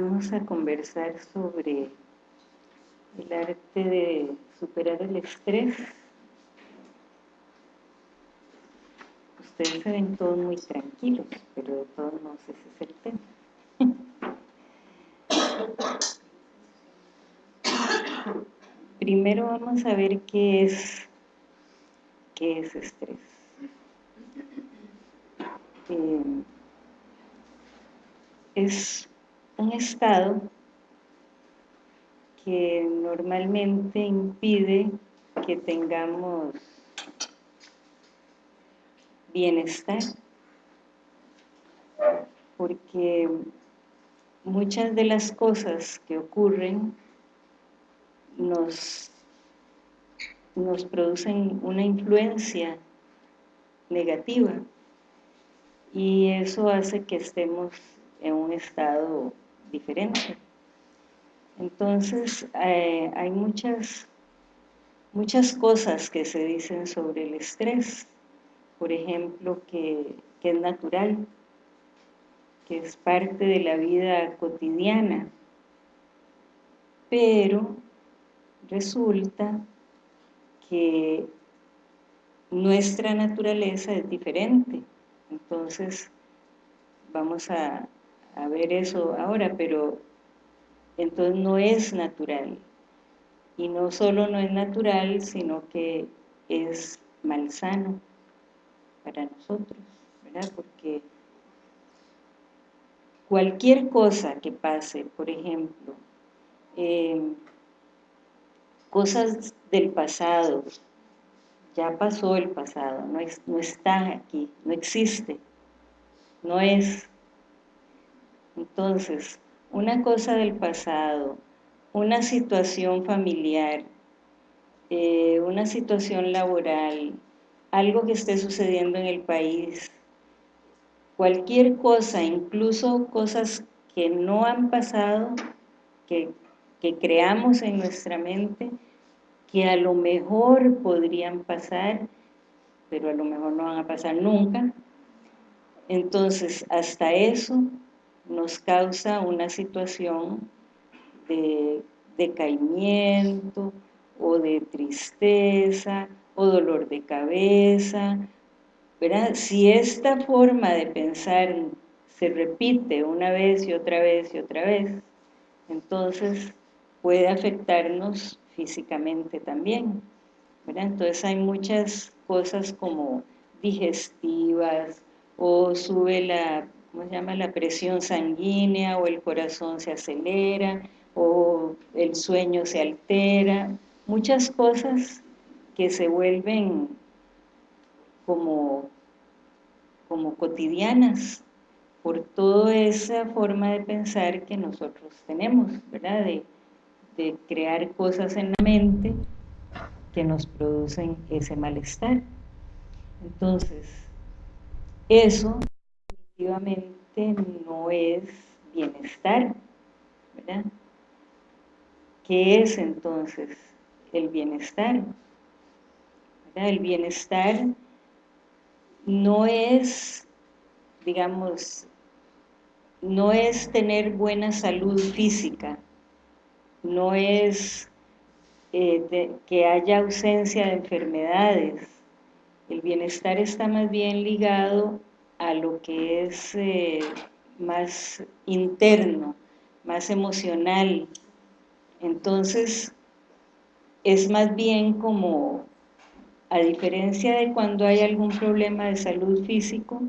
vamos a conversar sobre el arte de superar el estrés. Ustedes se ven todos muy tranquilos, pero de todos modos ese es el tema. Primero vamos a ver qué es, qué es estrés. Eh, es un estado que normalmente impide que tengamos bienestar porque muchas de las cosas que ocurren nos, nos producen una influencia negativa y eso hace que estemos en un estado diferente. Entonces, eh, hay muchas, muchas cosas que se dicen sobre el estrés. Por ejemplo, que, que es natural, que es parte de la vida cotidiana. Pero resulta que nuestra naturaleza es diferente. Entonces, vamos a, a ver eso ahora, pero entonces no es natural. Y no solo no es natural, sino que es malsano para nosotros, ¿verdad? Porque cualquier cosa que pase, por ejemplo, eh, cosas del pasado, ya pasó el pasado, no, no está aquí, no existe, no es. Entonces, una cosa del pasado, una situación familiar, eh, una situación laboral, algo que esté sucediendo en el país, cualquier cosa, incluso cosas que no han pasado, que, que creamos en nuestra mente, que a lo mejor podrían pasar, pero a lo mejor no van a pasar nunca. Entonces, hasta eso nos causa una situación de decaimiento o de tristeza o dolor de cabeza. ¿verdad? Si esta forma de pensar se repite una vez y otra vez y otra vez, entonces puede afectarnos físicamente también. ¿verdad? Entonces hay muchas cosas como digestivas o sube la ¿cómo se llama? La presión sanguínea o el corazón se acelera o el sueño se altera, muchas cosas que se vuelven como, como cotidianas por toda esa forma de pensar que nosotros tenemos, ¿verdad? De, de crear cosas en la mente que nos producen ese malestar. Entonces, eso definitivamente no es bienestar, ¿verdad? ¿Qué es entonces el bienestar? El bienestar no es, digamos, no es tener buena salud física, no es eh, que haya ausencia de enfermedades. El bienestar está más bien ligado a lo que es eh, más interno, más emocional. Entonces, es más bien como, a diferencia de cuando hay algún problema de salud físico,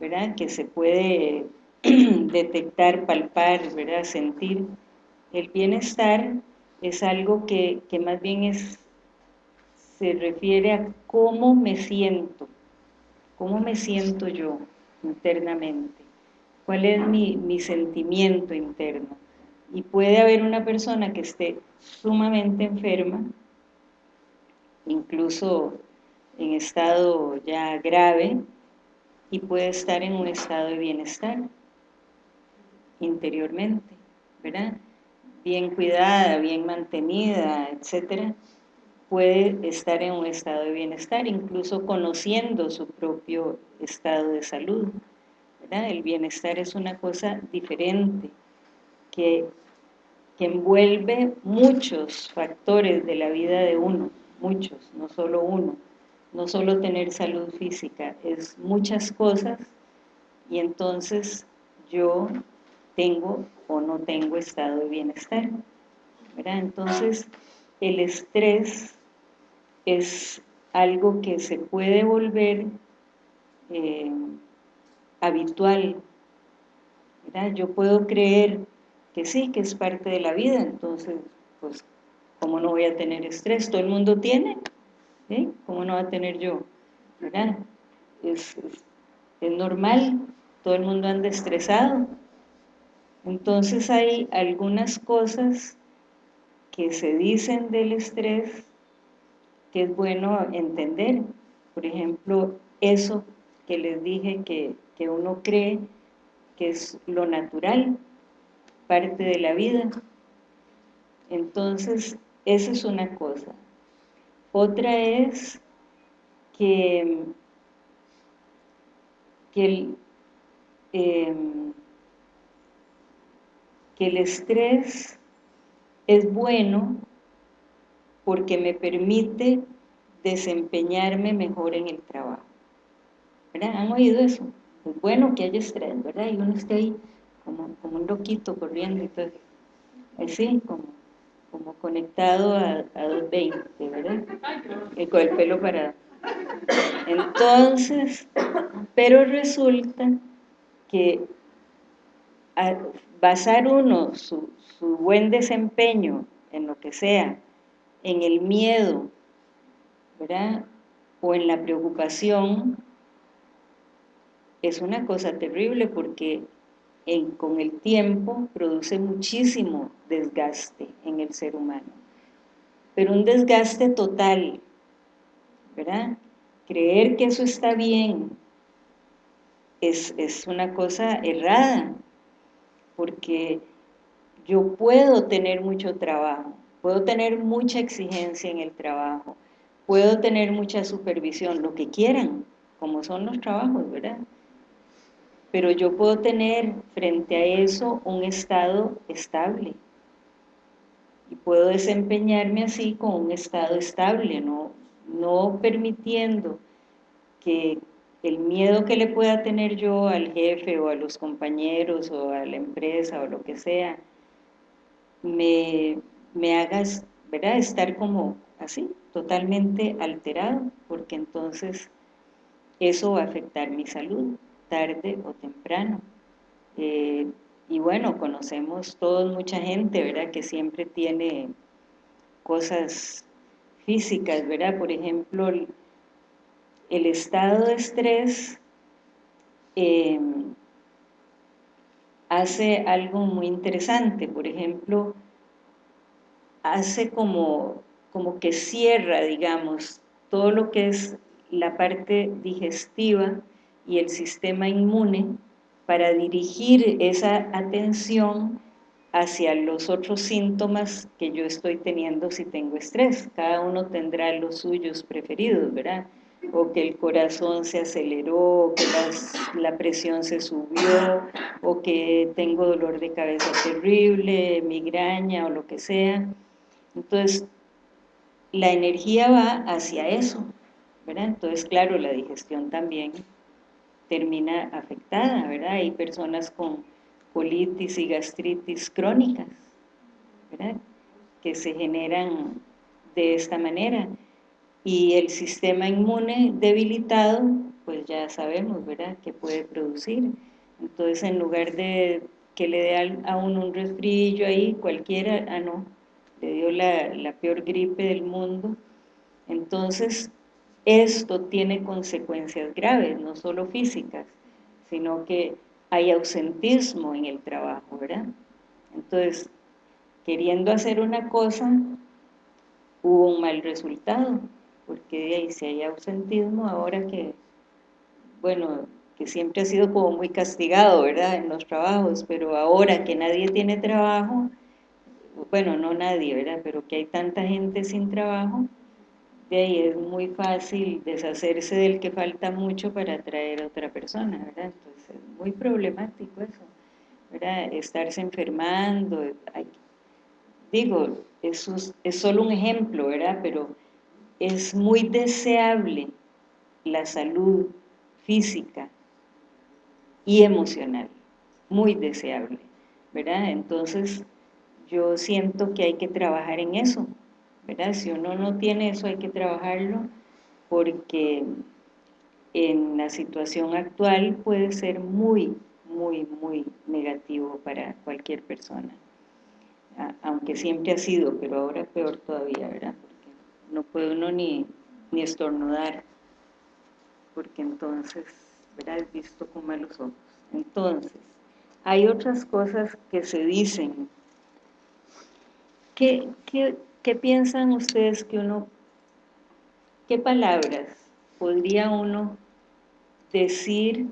¿verdad? Que se puede detectar, palpar, ¿verdad? Sentir. El bienestar es algo que, que más bien es, se refiere a cómo me siento, ¿Cómo me siento yo internamente? ¿Cuál es mi, mi sentimiento interno? Y puede haber una persona que esté sumamente enferma, incluso en estado ya grave, y puede estar en un estado de bienestar interiormente, ¿verdad? Bien cuidada, bien mantenida, etcétera, puede estar en un estado de bienestar, incluso conociendo su propio estado de salud. El bienestar es una cosa diferente que, que envuelve muchos factores de la vida de uno, muchos, no solo uno, no solo tener salud física, es muchas cosas y entonces yo tengo o no tengo estado de bienestar. Entonces, el estrés es algo que se puede volver eh, habitual. Yo puedo creer que sí, que es parte de la vida, entonces, pues, ¿cómo no voy a tener estrés? Todo el mundo tiene, ¿cómo no va a tener yo? Es, es normal, todo el mundo anda estresado. Entonces hay algunas cosas que se dicen del estrés que es bueno entender. Por ejemplo, eso que les dije que, que uno cree que es lo natural, parte de la vida. Entonces, esa es una cosa. Otra es que, el, em, que el estrés es bueno porque me permite desempeñarme mejor en el trabajo. ¿Verdad? ¿Han oído eso? Es bueno que haya estrés, ¿verdad? Y uno esté ahí como, como un loquito corriendo todo. Así, como, como conectado a, a 220, ¿verdad? Y con el pelo parado. Entonces, pero resulta que basar uno su, su buen desempeño en lo que sea, en el miedo, ¿verdad? O en la preocupación, es una cosa terrible porque con el tiempo produce muchísimo desgaste en el ser humano. Pero un desgaste total, ¿verdad? Creer que eso está bien es, es una cosa errada, porque yo puedo tener mucho trabajo, puedo tener mucha exigencia en el trabajo, puedo tener mucha supervisión, lo que quieran, como son los trabajos, ¿verdad? Pero yo puedo tener frente a eso un estado estable y puedo desempeñarme así con un estado estable, no, no permitiendo que el miedo que le pueda tener yo al jefe o a los compañeros o a la empresa o lo que sea, me, me hagas, ¿verdad? Estar como así, totalmente alterado, porque entonces eso va a afectar mi salud, tarde o temprano. Eh, y bueno, conocemos todos mucha gente, ¿verdad? Que siempre tiene cosas físicas, ¿verdad? Por ejemplo, el, estado de estrés eh, hace algo muy interesante, por ejemplo, hace como, como que cierra, digamos, todo lo que es la parte digestiva y el sistema inmune para dirigir esa atención hacia los otros síntomas que yo estoy teniendo si tengo estrés. Cada uno tendrá los suyos preferidos, ¿verdad? o que el corazón se aceleró, o que la presión se subió, o que tengo dolor de cabeza terrible, migraña o lo que sea. Entonces, la energía va hacia eso, ¿verdad? Entonces, claro, la digestión también termina afectada, ¿verdad? Hay personas con colitis y gastritis crónicas, ¿verdad? Que se generan de esta manera y el sistema inmune debilitado, pues ya sabemos, ¿verdad?, que puede producir. Entonces, en lugar de que le dé a uno un resfrillo ahí, cualquiera, ah, no, le dio la, la peor gripe del mundo. Entonces, esto tiene consecuencias graves, no solo físicas, sino que hay ausentismo en el trabajo, ¿verdad? Entonces, queriendo hacer una cosa, hubo un mal resultado porque ahí si hay ausentismo ahora que, bueno, que siempre ha sido como muy castigado, ¿verdad?, en los trabajos, pero ahora que nadie tiene trabajo, bueno, no nadie, ¿verdad?, pero que hay tanta gente sin trabajo, de ahí es muy fácil deshacerse del que falta mucho para atraer a otra persona, ¿verdad? Entonces es muy problemático eso. ¿verdad? Estarse enfermando, digo, eso es, es solo un ejemplo, ¿verdad? Pero es muy deseable la salud física y emocional, muy deseable, ¿verdad? Entonces, yo siento que hay que trabajar en eso, ¿verdad? Si uno no tiene eso hay que trabajarlo porque en la situación actual puede ser muy, muy, muy negativo para cualquier persona. Aunque siempre ha sido, pero ahora peor todavía, ¿verdad? Porque no puede uno ni, ni estornudar, porque entonces, ¿verdad? Es visto con malos ojos. Entonces, hay otras cosas que se dicen. ¿Qué, qué, qué piensan ustedes que uno, qué palabras podría uno decir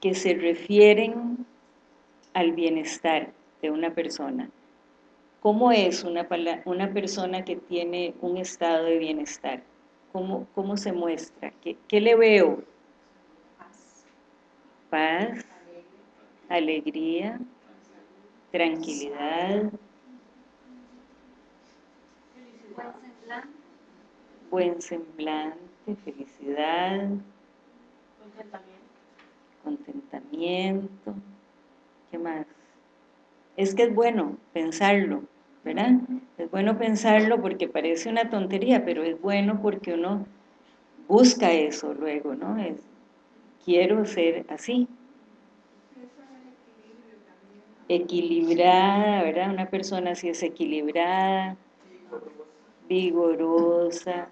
que se refieren al bienestar de una persona. ¿Cómo es una, una persona que tiene un estado de bienestar? ¿Cómo, cómo se muestra? ¿Qué, ¿Qué, le veo? Paz, alegría, tranquilidad, buen semblante, felicidad, contentamiento. ¿Qué más? Es que es bueno pensarlo, ¿verdad? Es bueno pensarlo porque parece una tontería, pero es bueno porque uno busca eso luego, ¿no? Es, quiero ser así. Equilibrada, ¿verdad? Una persona así es equilibrada, vigorosa,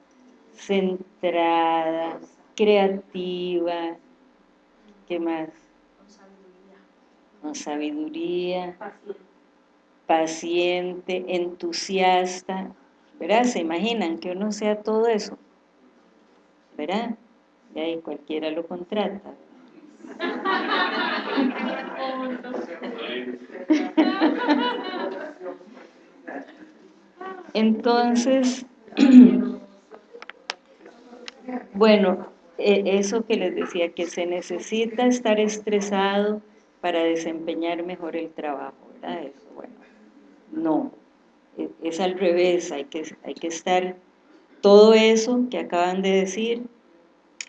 centrada, creativa, ¿qué más? Con sabiduría. paciente, entusiasta, ¿verdad? ¿Se imaginan que uno sea todo eso? ¿Verdad? Y ahí cualquiera lo contrata. Entonces, bueno, e, eso que les decía, que se necesita estar estresado para desempeñar mejor el trabajo, ¿verdad? Eso, bueno, no, e, es al revés, hay que, hay que estar todo eso que acaban de decir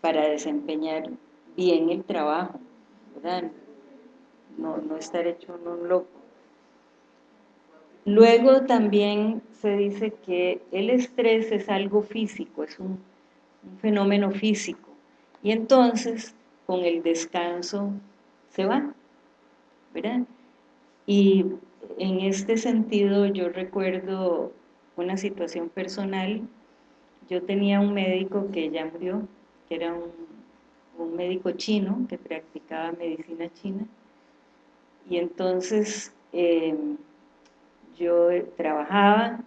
para desempeñar bien el trabajo, ¿verdad? No, no estar hecho un loco. Luego también se dice que el estrés es algo físico, es un un fenómeno físico. Y entonces, con el descanso, se va, ¿verdad? Y en este sentido, yo recuerdo una situación personal. Yo tenía un médico que ya murió, que era un, médico chino que practicaba medicina china. Y entonces eh, yo trabajaba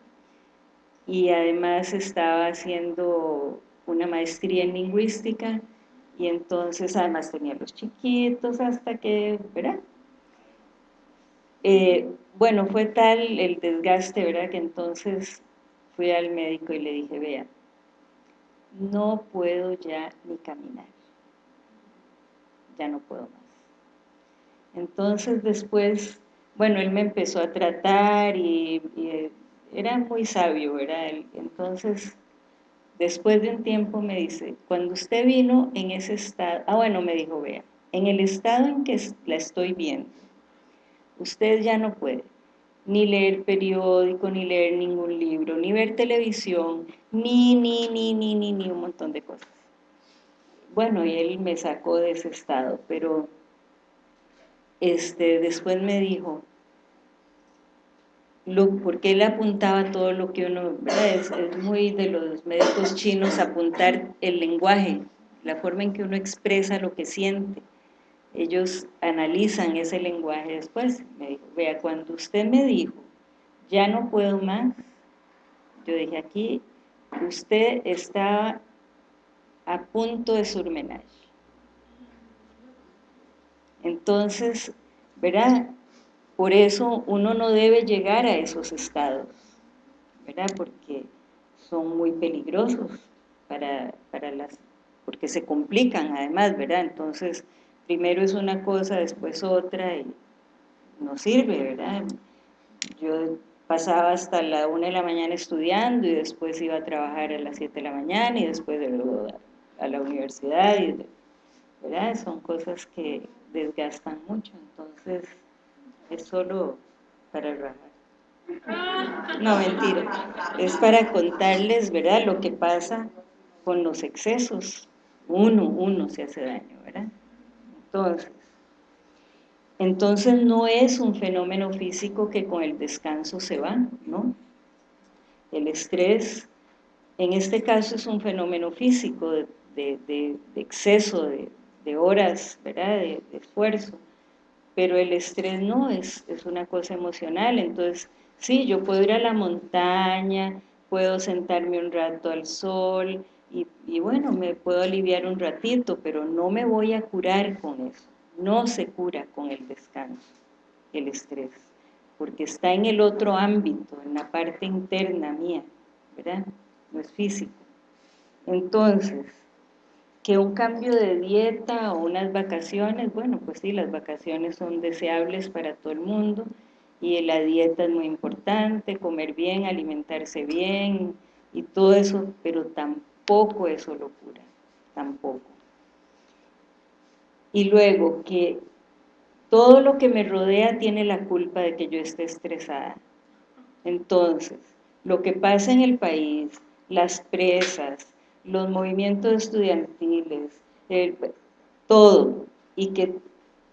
y además estaba haciendo una maestría en lingüística y entonces además tenía los chiquitos hasta que, ¿verdad? Eh, bueno, fue tal el desgaste, ¿verdad? Que entonces fui al médico y le dije, vea, no puedo ya ni caminar, ya no puedo más. Entonces después, bueno, él me empezó a tratar y, y era muy sabio, ¿verdad? Entonces Después de un tiempo me dice, cuando usted vino en ese estado, ah bueno, me dijo, vea, en el estado en que la estoy viendo, usted ya no puede ni leer periódico, ni leer ningún libro, ni ver televisión, ni, ni, ni, ni, ni, ni un montón de cosas. Bueno, y él me sacó de ese estado, pero este, después me dijo, porque él apuntaba todo lo que uno, es, muy de los médicos chinos apuntar el lenguaje, la forma en que uno expresa lo que siente. Ellos analizan ese lenguaje después. Me dijo, vea, cuando usted me dijo, ya no puedo más, yo dije, aquí usted estaba a punto de surmenage. Entonces, ¿verdad? Por eso uno no debe llegar a esos estados, ¿verdad? Porque son muy peligrosos para, las... porque se complican además, ¿verdad? Entonces, primero es una cosa, después otra, y no sirve, ¿verdad? Yo pasaba hasta la una de la mañana estudiando y después iba a trabajar a las 7 de la mañana y después a la universidad, ¿verdad? Son cosas que desgastan mucho, entonces es solo para rajar. No, mentira. Es para contarles, ¿verdad?, lo que pasa con los excesos. Uno, uno se hace daño, ¿verdad? Entonces, entonces no es un fenómeno físico que con el descanso se va, ¿no? El estrés, en este caso es un fenómeno físico de, exceso de, horas, ¿verdad? De, esfuerzo, pero el estrés no, es, es una cosa emocional, entonces sí, yo puedo ir a la montaña, puedo sentarme un rato al sol y, y bueno, me puedo aliviar un ratito, pero no me voy a curar con eso no se cura con el descanso, el estrés, porque está en el otro ámbito, en la parte interna mía, ¿verdad? No es físico. Entonces, que un cambio de dieta o unas vacaciones, bueno, pues sí, las vacaciones son deseables para todo el mundo y la dieta es muy importante, comer bien, alimentarse bien y todo eso, pero tampoco eso lo cura, tampoco. Y luego que todo lo que me rodea tiene la culpa de que yo esté estresada. Entonces, lo que pasa en el país, las presas, los movimientos estudiantiles, todo, y que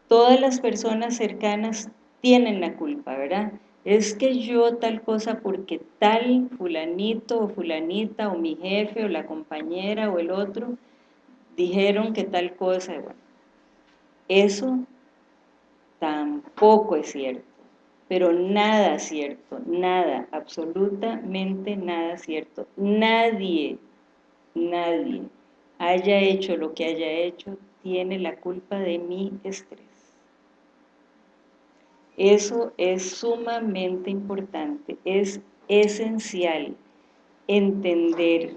todas las personas cercanas tienen la culpa, ¿verdad? Es que yo tal cosa porque tal fulanito o fulanita o mi jefe o la compañera o el otro dijeron que tal cosa, bueno, eso tampoco es cierto, pero nada cierto, nada, absolutamente nada cierto. Nadie, nadie haya hecho lo que haya hecho, tiene la culpa de mi estrés. Eso es sumamente importante, es esencial entender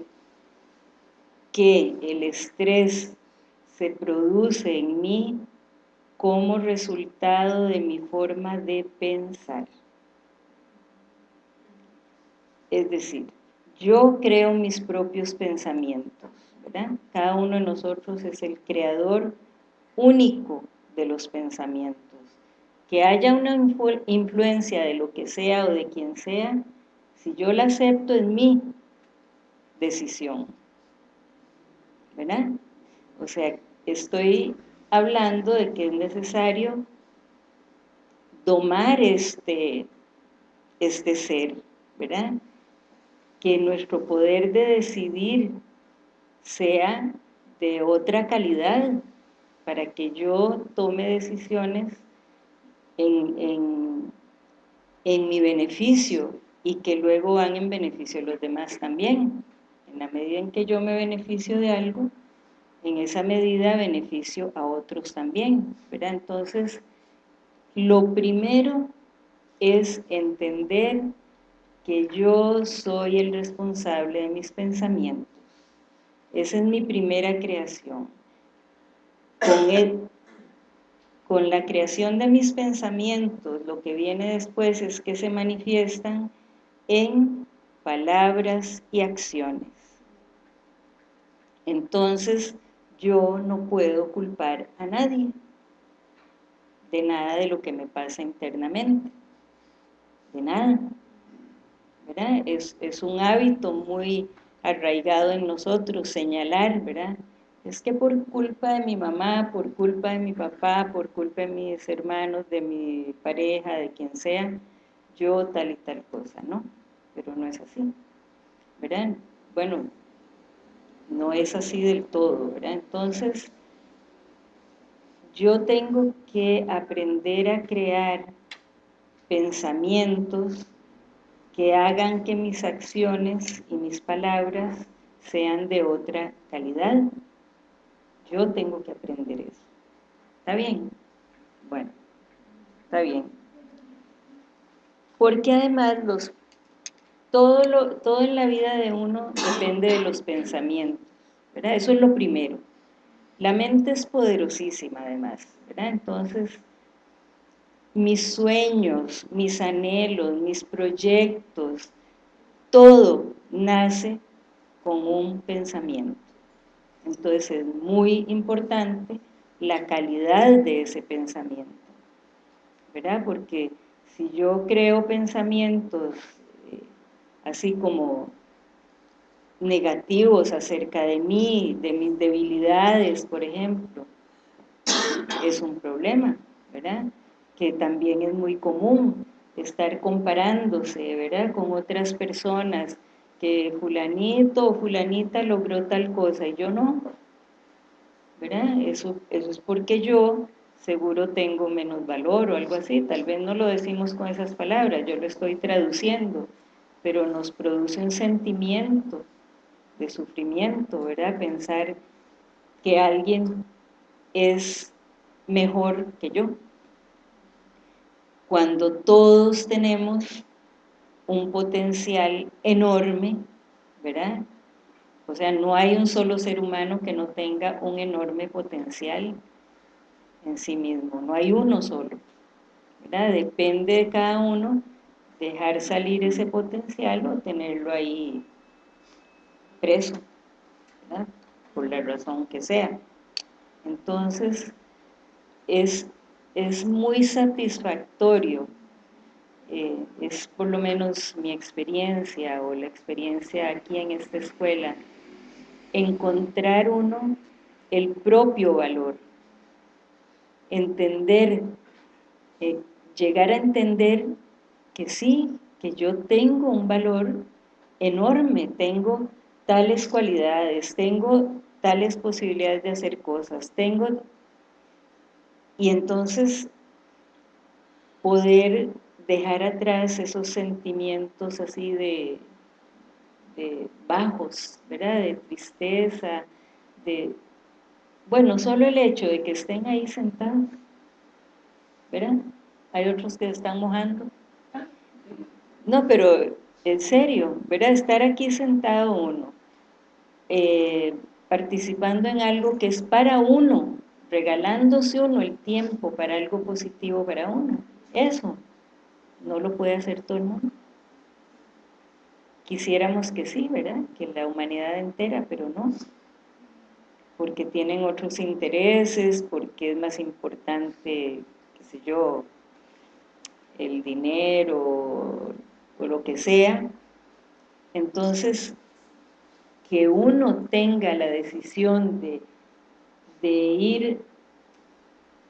que el estrés se produce en mí como resultado de mi forma de pensar. Es decir, yo creo mis propios pensamientos, ¿verdad? Cada uno de nosotros es el creador único de los pensamientos. Que haya una influencia de lo que sea o de quien sea, si yo la acepto es mi decisión, ¿verdad? O sea, estoy hablando de que es necesario domar este, este ser, ¿verdad? Que nuestro poder de decidir sea de otra calidad para que yo tome decisiones en, en mi beneficio y que luego van en beneficio de los demás también. En la medida en que yo me beneficio de algo, en esa medida beneficio a otros también, ¿verdad? Entonces, lo primero es entender que yo soy el responsable de mis pensamientos. Esa es mi primera creación. Con, con la creación de mis pensamientos, lo que viene después es que se manifiestan en palabras y acciones. Entonces, yo no puedo culpar a nadie de nada de lo que me pasa internamente, de nada. Es, es un hábito muy arraigado en nosotros, señalar, ¿verdad? Es que por culpa de mi mamá, por culpa de mi papá, por culpa de mis hermanos, de mi pareja, de quien sea, yo tal y tal cosa, ¿no? Pero no es así, ¿verdad? Bueno, no es así del todo, ¿verdad? Entonces, yo tengo que aprender a crear pensamientos que hagan que mis acciones y mis palabras sean de otra calidad. Yo tengo que aprender eso. ¿Está bien? Bueno, está bien. Porque además los todo, lo, todo en la vida de uno depende de los pensamientos, ¿verdad? Eso es lo primero. La mente es poderosísima además, ¿verdad? Entonces, mis sueños, mis anhelos, mis proyectos, todo nace con un pensamiento. Entonces es muy importante la calidad de ese pensamiento, ¿verdad? Porque si yo creo pensamientos eh, así como negativos acerca de mí, de mis debilidades, por ejemplo, es un problema, ¿verdad? Que también es muy común estar comparándose, ¿verdad? Con otras personas, que fulanito o fulanita logró tal cosa y yo no, ¿verdad? Eso, eso es porque yo seguro tengo menos valor o algo así, tal vez no lo decimos con esas palabras, yo lo estoy traduciendo, pero nos produce un sentimiento de sufrimiento, ¿verdad? Pensar que alguien es mejor que yo. Cuando todos tenemos un potencial enorme, ¿verdad? O sea, no hay un solo ser humano que no tenga un enorme potencial en sí mismo, no hay uno solo, ¿verdad? Depende de cada uno dejar salir ese potencial o tenerlo ahí preso, ¿verdad? Por la razón que sea. Entonces, es, es muy satisfactorio eh, es por lo menos mi experiencia o la experiencia aquí en esta escuela, encontrar uno el propio valor, entender, eh, llegar a entender que sí, que yo tengo un valor enorme, tengo tales cualidades, tengo tales posibilidades de hacer cosas, tengo... Y entonces poder dejar atrás esos sentimientos así de, bajos, ¿verdad? De tristeza, de... Bueno, solo el hecho de que estén ahí sentados, ¿verdad? Hay otros que están mojando. No, pero en serio, ¿verdad? Estar aquí sentado uno, eh, participando en algo que es para uno, regalándose uno el tiempo para algo positivo para uno. Eso, no lo puede hacer todo el mundo. Quisiéramos que sí, ¿verdad? Que la humanidad entera, pero no. Porque tienen otros intereses, porque es más importante, qué sé yo, el dinero o lo que sea. Entonces, que uno tenga la decisión de, de ir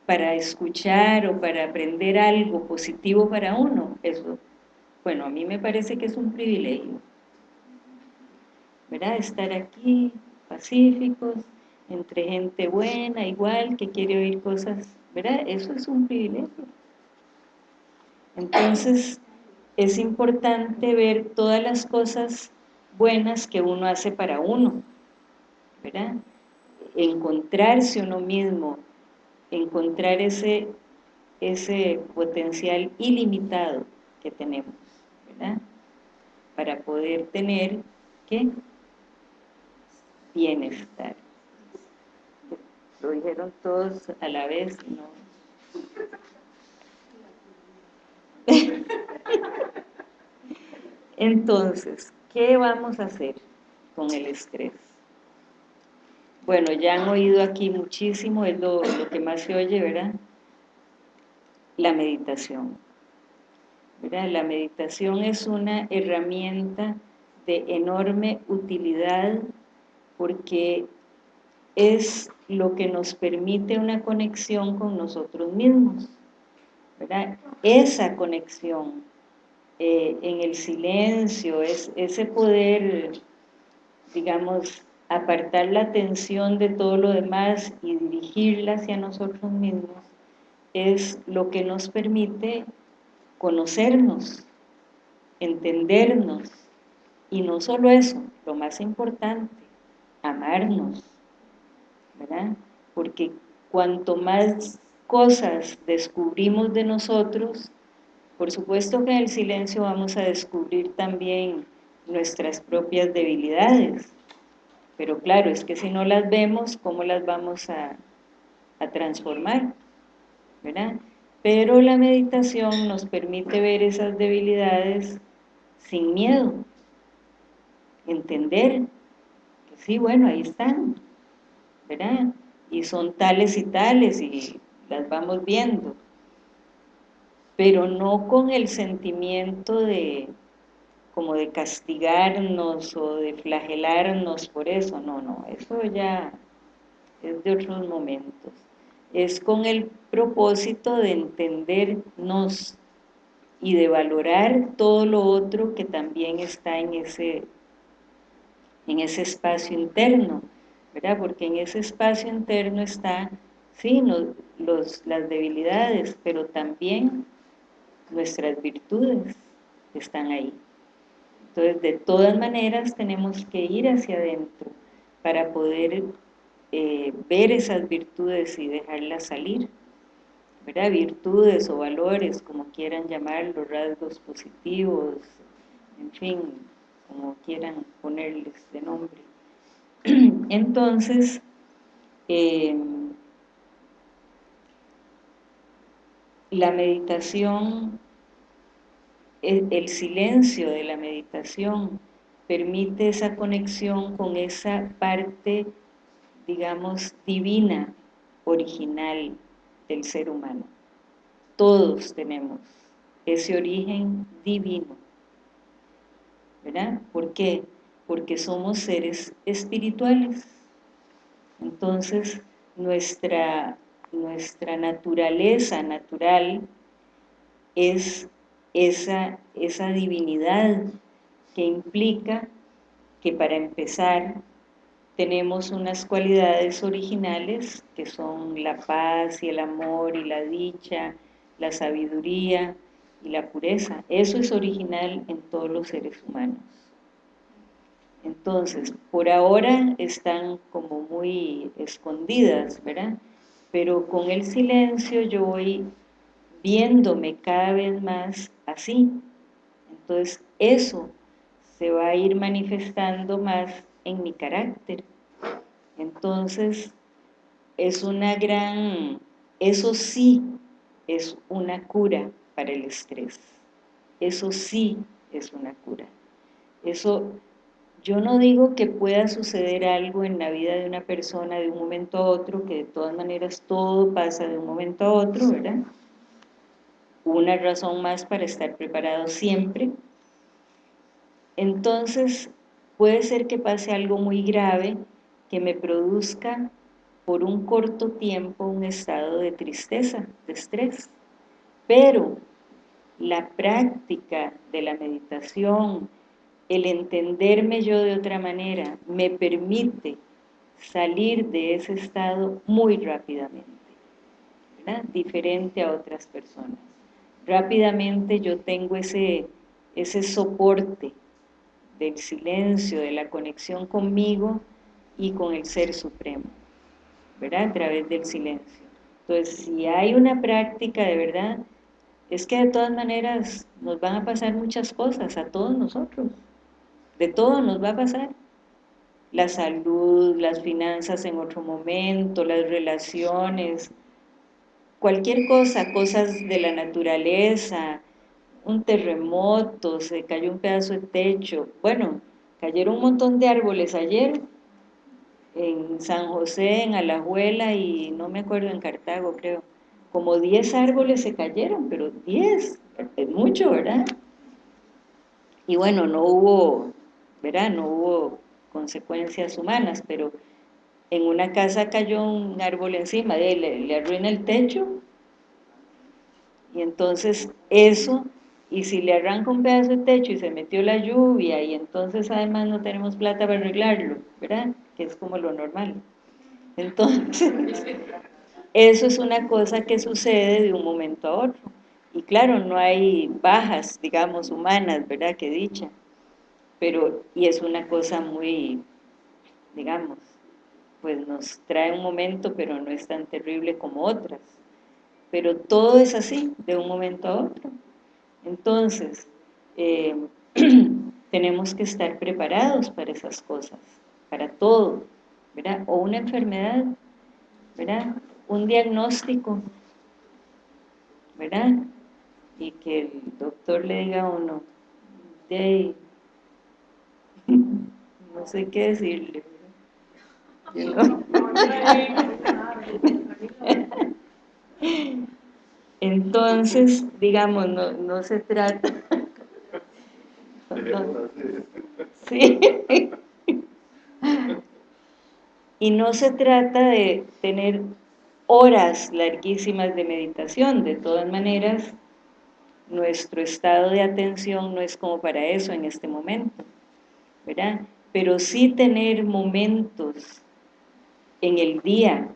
para escuchar o para aprender algo positivo para uno, eso, bueno, a mí me parece que es un privilegio, ¿verdad? Estar aquí, pacíficos, entre gente buena, igual, que quiere oír cosas, ¿verdad? Eso es un privilegio. Entonces, es importante ver todas las cosas buenas que uno hace para uno, ¿verdad? Encontrarse uno mismo, encontrar ese, ese potencial ilimitado que tenemos, ¿verdad? Para poder tener, ¿qué? Bienestar. Lo dijeron todos a la vez, ¿no? Entonces, ¿qué vamos a hacer con el estrés? Bueno, ya han oído aquí muchísimo, es lo, que más se oye, ¿verdad? La meditación. ¿verdad? La meditación es una herramienta de enorme utilidad porque es lo que nos permite una conexión con nosotros mismos. ¿verdad? Esa conexión eh, en el silencio, es, ese poder, digamos, apartar la atención de todo lo demás y dirigirla hacia nosotros mismos, es lo que nos permite conocernos, entendernos, y no solo eso, lo más importante, amarnos, ¿verdad? Porque cuanto más cosas descubrimos de nosotros, por supuesto que en el silencio vamos a descubrir también nuestras propias debilidades, pero claro, es que si no las vemos, ¿cómo las vamos a, transformar? ¿Verdad? Pero la meditación nos permite ver esas debilidades sin miedo, entender que sí, bueno, ahí están, ¿verdad? Y son tales y tales y las vamos viendo, pero no con el sentimiento de como de castigarnos o de flagelarnos por eso, no, no, eso ya es de otros momentos. Es con el propósito de entendernos y de valorar todo lo otro que también está en ese, en ese espacio interno, ¿verdad? Porque en ese espacio interno está, sí, los, las debilidades, pero también nuestras virtudes están ahí. Entonces, de todas maneras, tenemos que ir hacia adentro para poder eh, ver esas virtudes y dejarlas salir. ¿verdad? Virtudes o valores, como quieran llamarlos, rasgos positivos, en fin, como quieran ponerles de nombre. Entonces, eh, la meditación el, silencio de la meditación permite esa conexión con esa parte, digamos, divina, original del ser humano. Todos tenemos ese origen divino. ¿Verdad? ¿Por qué? Porque somos seres espirituales. Entonces, nuestra, nuestra naturaleza natural es esa, esa divinidad que implica que para empezar tenemos unas cualidades originales que son la paz y el amor y la dicha, la sabiduría y la pureza. Eso es original en todos los seres humanos. Entonces, por ahora están como muy escondidas, ¿verdad? Pero con el silencio yo voy viéndome cada vez más así. Entonces eso se va a ir manifestando más en mi carácter. Entonces es una gran, eso sí es una cura para el estrés. Eso sí es una cura. Eso, yo no digo que pueda suceder algo en la vida de una persona de un momento a otro, que de todas maneras todo pasa de un momento a otro, ¿verdad? Una razón más para estar preparado siempre. Entonces, puede ser que pase algo muy grave que me produzca por un corto tiempo un estado de tristeza, de estrés. Pero la práctica de la meditación, el entenderme yo de otra manera, me permite salir de ese estado muy rápidamente, diferente a otras personas rápidamente yo tengo ese, ese soporte del silencio, de la conexión conmigo y con el Ser Supremo, ¿verdad? A través del silencio. Entonces, si hay una práctica de verdad, es que de todas maneras nos van a pasar muchas cosas a todos nosotros. De todo nos va a pasar. La salud, las finanzas en otro momento, las relaciones, cualquier cosa, cosas de la naturaleza, un terremoto, se cayó un pedazo de techo, bueno, cayeron un montón de árboles ayer, en San José, en Alajuela y no me acuerdo, en Cartago creo, como 10 árboles se cayeron, pero 10, es mucho, ¿verdad? Y bueno, no hubo, ¿verdad? No hubo consecuencias humanas, pero en una casa cayó un árbol encima, de le, le arruina el techo, y entonces eso, y si le arranca un pedazo de techo y se metió la lluvia, y entonces además no tenemos plata para arreglarlo, ¿verdad? Que es como lo normal. Entonces, eso es una cosa que sucede de un momento a otro. Y claro, no hay bajas, digamos, humanas, ¿verdad? Que dicha. Pero, y es una cosa muy, digamos, pues nos trae un momento, pero no es tan terrible como otras. Pero todo es así, de un momento a otro. Entonces, eh, tenemos que estar preparados para esas cosas, para todo, ¿verdad? O una enfermedad, ¿verdad? Un diagnóstico. ¿verdad? Y que el doctor le diga a uno, no sé qué decirle. Entonces, digamos, no, no se trata... sí. Y no se trata de tener horas larguísimas de meditación, de todas maneras, nuestro estado de atención no es como para eso en este momento, ¿verdad? Pero sí tener momentos en el día,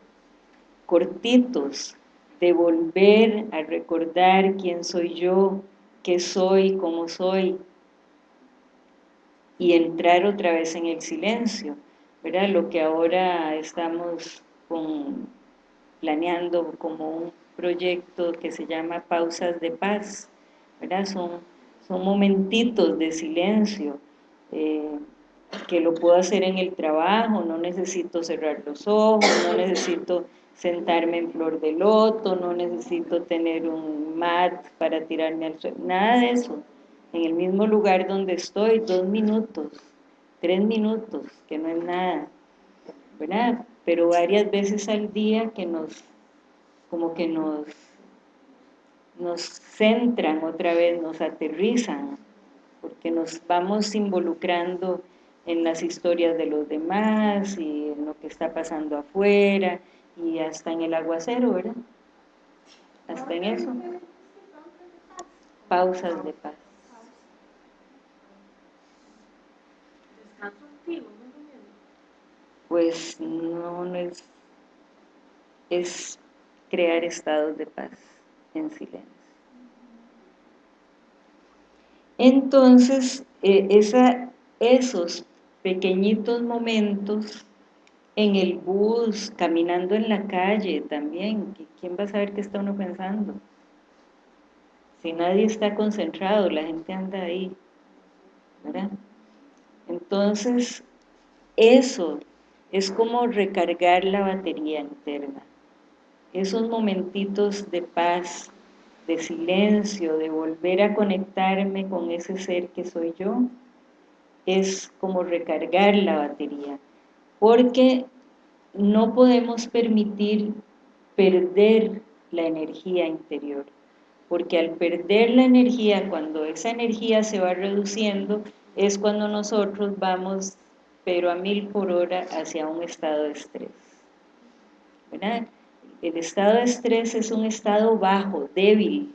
cortitos, de volver a recordar quién soy yo, qué soy, cómo soy, y entrar otra vez en el silencio, ¿verdad? Lo que ahora estamos planeando como un proyecto que se llama Pausas de Paz, ¿verdad? Son, son momentitos de silencio, eh, que lo puedo hacer en el trabajo, no necesito cerrar los ojos, no necesito sentarme en flor de loto, no necesito tener un mat para tirarme al suelo, nada de eso. En el mismo lugar donde estoy, dos minutos, tres minutos, que no es nada, ¿verdad? Pero varias veces al día que nos, como que nos, nos centran otra vez, nos aterrizan, porque nos vamos involucrando en las historias de los demás y en lo que está pasando afuera y hasta en el aguacero, ¿verdad? Hasta en eso. Pausas de paz. Pues no, no es, es crear estados de paz en silencio. Entonces, eh, esa, esos pequeñitos momentos en el bus, caminando en la calle también, ¿quién va a saber qué está uno pensando? Si nadie está concentrado, la gente anda ahí. Entonces, eso es como recargar la batería interna. Esos momentitos de paz, de silencio, de volver a conectarme con ese ser que soy yo, es como recargar la batería, porque no podemos permitir perder la energía interior, porque al perder la energía, cuando esa energía se va reduciendo, es cuando nosotros vamos, pero a mil por hora, hacia un estado de estrés. El estado de estrés es un estado bajo, débil,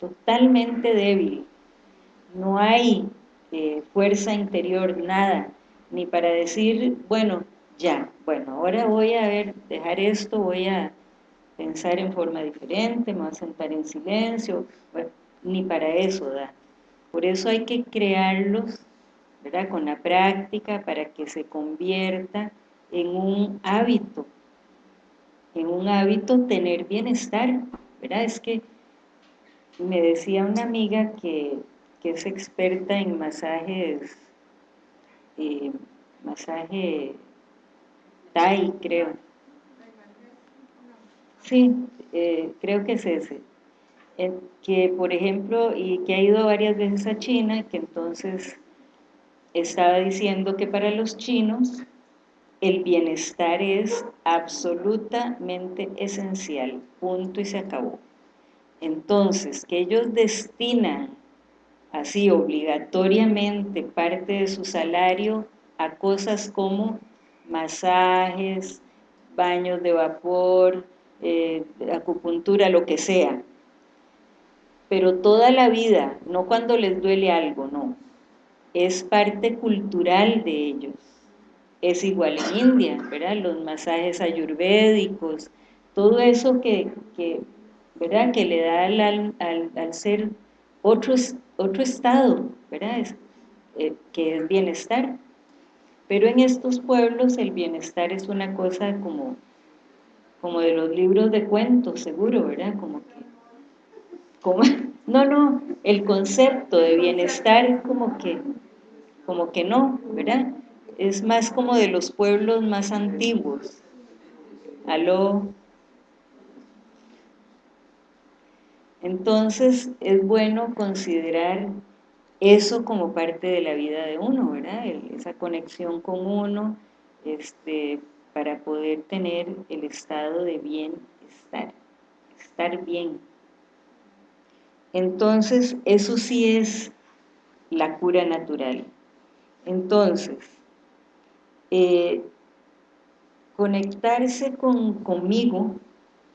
totalmente débil. No hay fuerza interior, nada, ni para decir, bueno, ya, bueno, ahora voy a ver, dejar esto, voy a pensar en forma diferente, me voy a sentar en silencio, ni para eso da. Por eso hay que crearlos, ¿verdad? Con la práctica para que se convierta en un hábito, en un hábito tener bienestar, ¿verdad? Es que me decía una amiga que que es experta en masajes, eh, masaje Thai, creo. Sí, eh, creo que es ese. que, por ejemplo, y que ha ido varias veces a China, que entonces estaba diciendo que para los chinos el bienestar es absolutamente esencial, punto y se acabó. Entonces, que ellos destinan así obligatoriamente parte de su salario a cosas como masajes, baños de vapor, eh, acupuntura, lo que sea. Pero toda la vida, no cuando les duele algo, no. Es parte cultural de ellos. Es igual en India, ¿verdad? Los masajes ayurvédicos, todo eso que, ¿verdad? que le da al, al ser otro, otro estado, ¿verdad? Eh, que es bienestar. Pero en estos pueblos el bienestar es una cosa como, como de los libros de cuentos, seguro, ¿verdad? Como que, no, no, el concepto de bienestar como que, como que no, ¿verdad? Es más como de los pueblos más antiguos. Aló, Entonces es bueno considerar eso como parte de la vida de uno, ¿verdad? esa conexión con uno, este, para poder tener el estado de bienestar, estar bien. Entonces, eso sí es la cura natural. Entonces, eh, conectarse con, conmigo,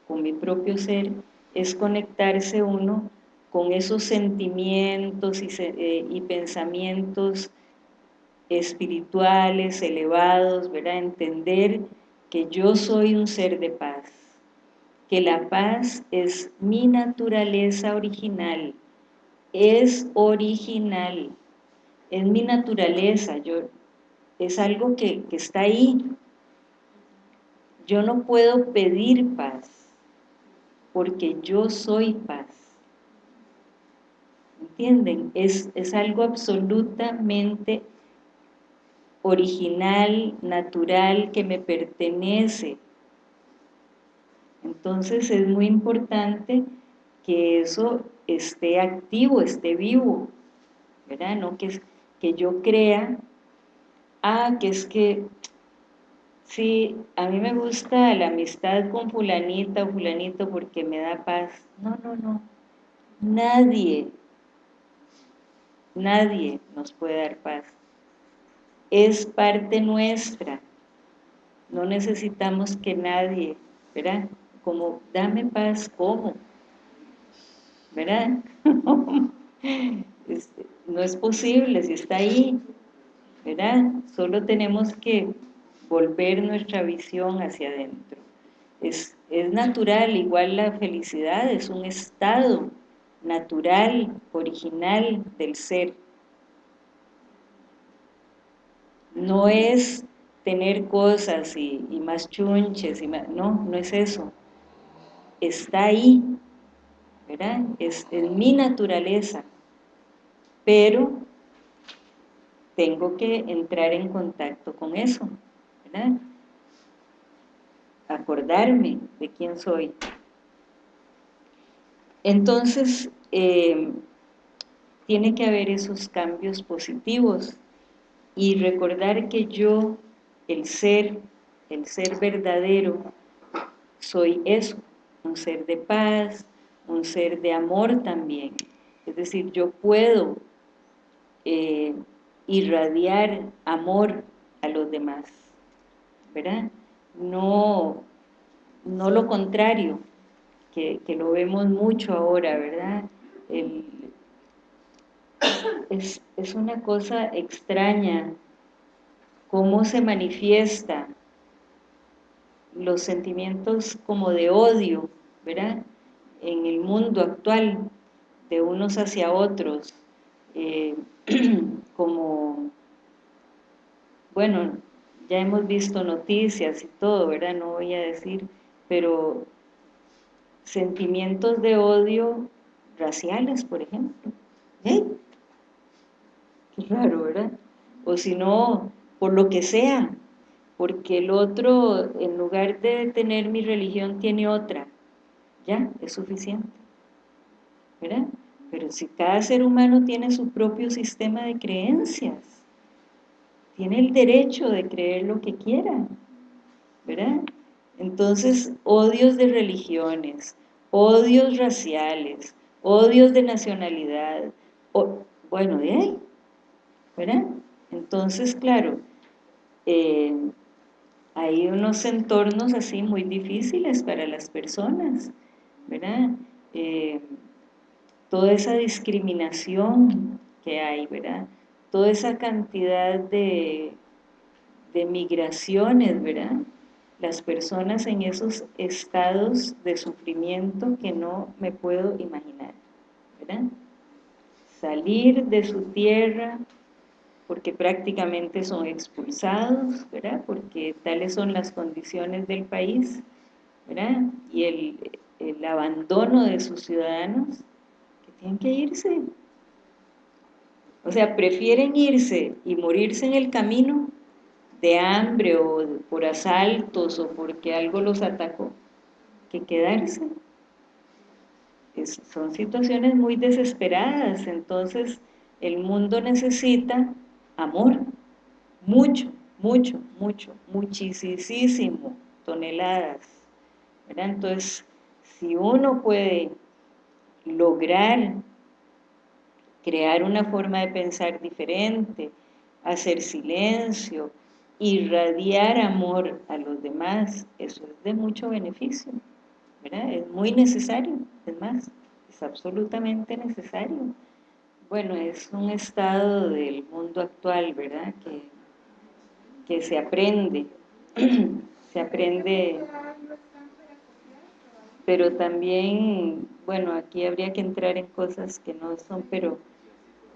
con mi propio ser, es conectarse uno con esos sentimientos y, eh, y pensamientos espirituales, elevados, ¿verdad? Entender que yo soy un ser de paz, que la paz es mi naturaleza original, es original, es mi naturaleza, yo, es algo que, que está ahí. Yo no puedo pedir paz, porque yo soy paz. ¿Entienden? Es, es algo absolutamente original, natural, que me pertenece. Entonces es muy importante que eso esté activo, esté vivo, ¿verdad? No que, que yo crea, ah, que es que, sí, a mí me gusta la amistad con fulanita o fulanito porque me da paz. No, no, no. Nadie, nadie nos puede dar paz es parte nuestra. No necesitamos que nadie, ¿verdad? Como, dame paz, ¿cómo? ¿Verdad? Este, no es posible, si está ahí, ¿verdad? Solo tenemos que volver nuestra visión hacia adentro. Es, es natural, igual la felicidad es un estado natural, original del ser. no es tener cosas y, más chunches, y no, no es eso. Está ahí, ¿verdad? Es, es mi naturaleza, pero tengo que entrar en contacto con eso, Acordarme de quién soy. Entonces, eh, tiene que haber esos cambios positivos y recordar que yo, el ser, el ser verdadero, soy eso, un ser de paz, un ser de amor también. Es decir, yo puedo eh, irradiar amor a los demás, ¿verdad? No, no lo contrario, que, que lo vemos mucho ahora, ¿verdad? El, es, una cosa extraña cómo se manifiesta los sentimientos como de odio, ¿verdad? En el mundo actual, de unos hacia otros, eh, como, bueno, ya hemos visto noticias y todo, ¿verdad? No voy a decir, pero sentimientos de odio raciales, por ejemplo. ¿Eh? raro, ¿verdad? O si no, por lo que sea, porque el otro, en lugar de tener mi religión, tiene otra. Ya, es suficiente. ¿Verdad? Pero si cada ser humano tiene su propio sistema de creencias, tiene el derecho de creer lo que quiera, ¿verdad? Entonces, odios de religiones, odios raciales, odios de nacionalidad, bueno, de ahí, ¿verdad? Entonces, claro, eh, hay unos entornos así muy difíciles para las personas, ¿verdad? Eh, toda esa discriminación que hay, ¿verdad? Toda esa cantidad de, de migraciones, ¿verdad? Las personas en esos estados de sufrimiento que no me puedo imaginar, ¿verdad? Salir de su tierra, porque prácticamente son expulsados, ¿verdad? Porque tales son las condiciones del país, ¿verdad? Y el, abandono de sus ciudadanos, que tienen que irse. O sea, prefieren irse y morirse en el camino de hambre o por asaltos o porque algo los atacó, que quedarse. son situaciones muy desesperadas, entonces el mundo necesita amor, mucho, mucho, mucho, muchísimo, toneladas, Entonces, si uno puede lograr crear una forma de pensar diferente, hacer silencio, irradiar amor a los demás, eso es de mucho beneficio, ¿verdad? Es muy necesario, es más, es absolutamente necesario. Bueno, es un estado del mundo actual, ¿verdad? Que, que se aprende, se aprende, pero también, bueno, aquí habría que entrar en cosas que no son, pero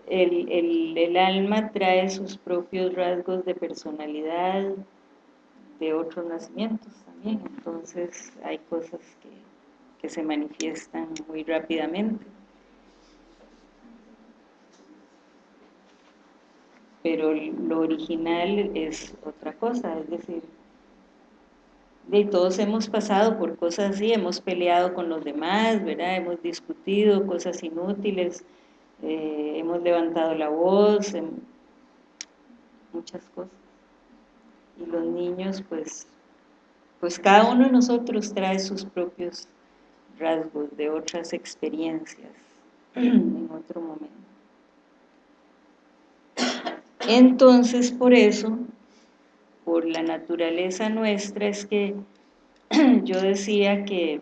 el, alma trae sus propios rasgos de personalidad de otros nacimientos también, entonces hay cosas que, que se manifiestan muy rápidamente. Pero lo original es otra cosa, es decir, de todos hemos pasado por cosas así, hemos peleado con los demás, ¿verdad? Hemos discutido cosas inútiles, eh, hemos levantado la voz, en muchas cosas. Y los niños, pues, pues cada uno de nosotros trae sus propios rasgos de otras experiencias en otro momento. Entonces, por eso, por la naturaleza nuestra, es que yo decía que,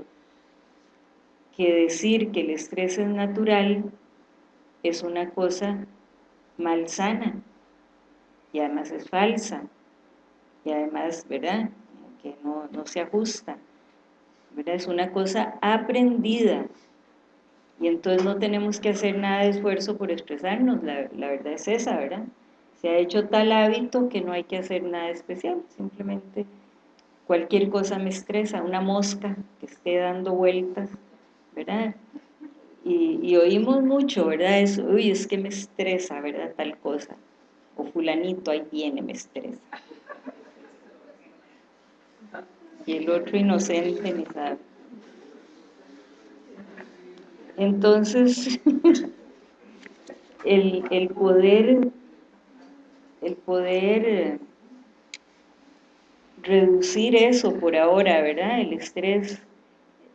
que decir que el estrés es natural es una cosa malsana y además es falsa y además, ¿verdad? Que no, se ajusta, ¿verdad? Es una cosa aprendida y entonces no tenemos que hacer nada de esfuerzo por expresarnos, la, la verdad es esa, ¿verdad? Se ha hecho tal hábito que no hay que hacer nada especial, simplemente cualquier cosa me estresa, una mosca que esté dando vueltas, ¿verdad? Y, oímos mucho, ¿verdad? Eso, uy, es que me estresa, ¿verdad? Tal cosa. O fulanito ahí viene, me estresa. Y el otro inocente ni sabe. Entonces, el, el poder, el poder reducir eso por ahora, ¿verdad? El estrés,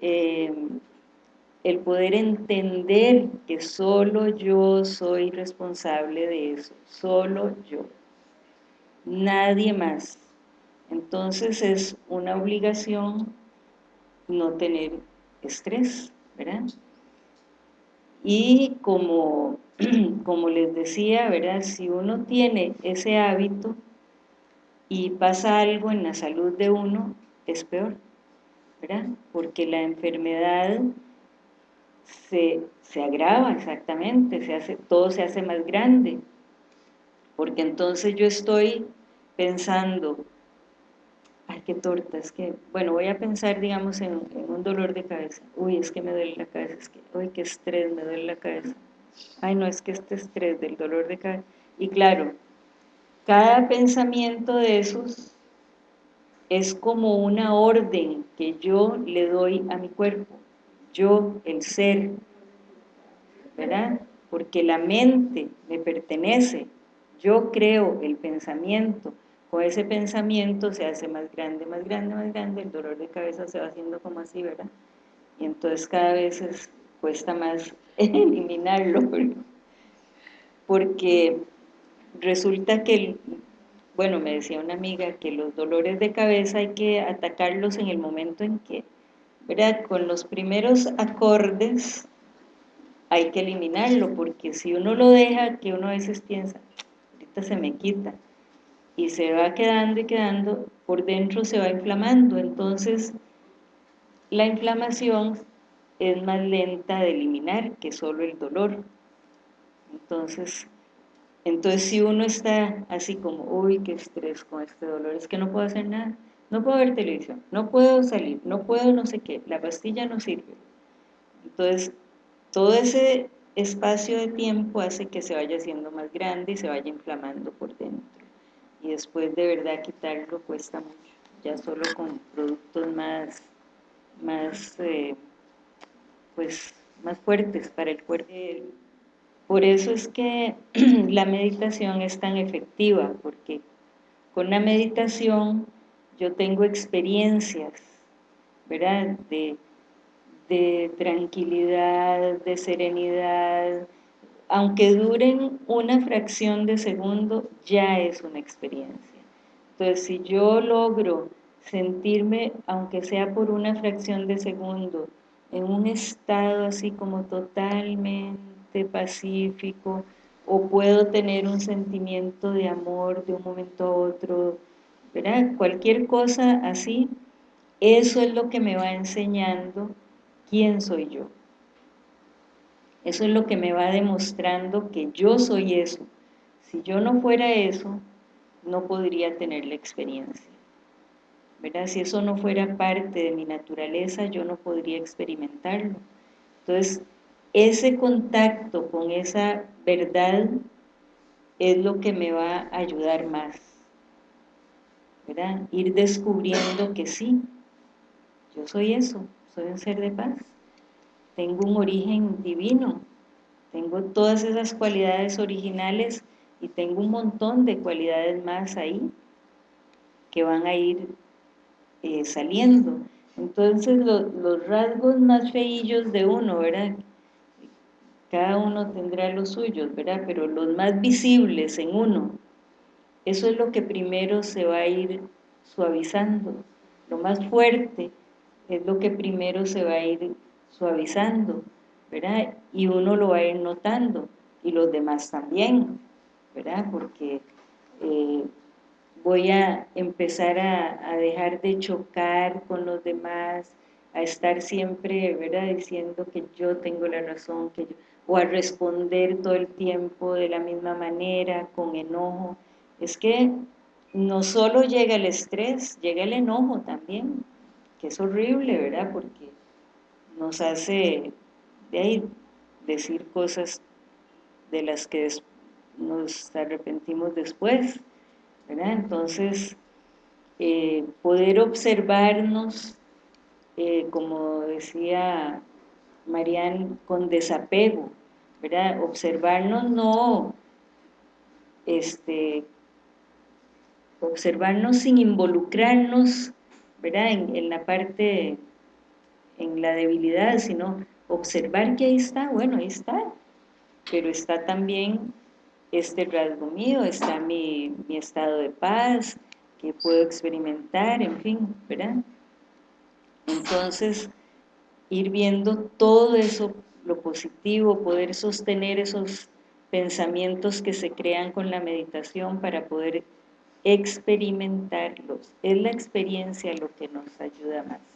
eh, el poder entender que solo yo soy responsable de eso, solo yo, nadie más. Entonces es una obligación no tener estrés, ¿verdad? Y como, como les decía, ¿verdad? Si uno tiene ese hábito y pasa algo en la salud de uno, es peor, ¿verdad? Porque la enfermedad se, agrava exactamente, se hace, todo se hace más grande, porque entonces yo estoy pensando, ay, qué torta, es que, bueno, voy a pensar, digamos, en, un dolor de cabeza, uy, es que me duele la cabeza, es que, uy, qué estrés, me duele la cabeza, ay, no, es que este estrés del dolor de cabeza, y claro, cada pensamiento de esos es como una orden que yo le doy a mi cuerpo, yo, el ser, ¿verdad? Porque la mente me pertenece, yo creo el pensamiento, con ese pensamiento se hace más grande, más grande, más grande, el dolor de cabeza se va haciendo como así, ¿verdad? Y entonces cada vez cuesta más eliminarlo, porque resulta que, bueno, me decía una amiga que los dolores de cabeza hay que atacarlos en el momento en que ¿verdad? Con los primeros acordes hay que eliminarlo, porque si uno lo deja, que uno a veces piensa, ahorita se me quita, y se va quedando y quedando, por dentro se va inflamando, entonces la inflamación es más lenta de eliminar que solo el dolor. Entonces, entonces si uno está así como, uy, qué estrés con este dolor, es que no puedo hacer nada, no puedo ver televisión, no puedo salir, no puedo no sé qué, la pastilla no sirve. Entonces, todo ese espacio de tiempo hace que se vaya haciendo más grande y se vaya inflamando por dentro. Y después de verdad quitarlo cuesta mucho, ya solo con productos más, más eh, pues, más fuertes para el cuerpo. Por eso es que la meditación es tan efectiva, porque con la meditación yo tengo experiencias, ¿verdad? De, tranquilidad, de serenidad, aunque duren una fracción de segundo, ya es una experiencia. Entonces, si yo logro sentirme, aunque sea por una fracción de segundo, en un estado así como totalmente pacífico, o puedo tener un sentimiento de amor de un momento a otro, Cualquier cosa así, eso es lo que me va enseñando quién soy yo. Eso es lo que me va demostrando que yo soy eso. Si yo no fuera eso, no podría tener la experiencia. ¿verdad? Si eso no fuera parte de mi naturaleza, yo no podría experimentarlo. Entonces, ese contacto con esa verdad es lo que me va a ayudar más. Ir descubriendo que sí, yo soy eso, soy un ser de paz. Tengo un origen divino, tengo todas esas cualidades originales y tengo un montón de cualidades más ahí que van a ir eh, saliendo. Entonces los rasgos más feillos de uno. Cada uno tendrá los suyos. Pero los más visibles en uno, eso es lo que primero se va a ir suavizando. Lo más fuerte es lo que primero se va a ir suavizando, ¿verdad? Y uno lo va a ir notando, y los demás también, ¿verdad? Porque eh, voy a empezar a, dejar de chocar con los demás, a estar siempre, ¿verdad?, diciendo que yo tengo la razón, que o a responder todo el tiempo de la misma manera, con enojo. Es que no solo llega el estrés, llega el enojo también, que es horrible, ¿verdad?, porque nos hace de ahí decir cosas de las que nos arrepentimos después, entonces, eh, poder observarnos, eh, como decía Marian, con desapego, ¿verdad? Observarnos no, este, observarnos sin involucrarnos, ¿verdad? En, la parte, en la debilidad, sino observar que ahí está, bueno, ahí está, pero está también este rasgo mío, está mi, mi estado de paz, que puedo experimentar, en fin, ¿verdad? Entonces, ir viendo todo eso, lo positivo, poder sostener esos pensamientos que se crean con la meditación para poder experimentarlos. Es la experiencia lo que nos ayuda más.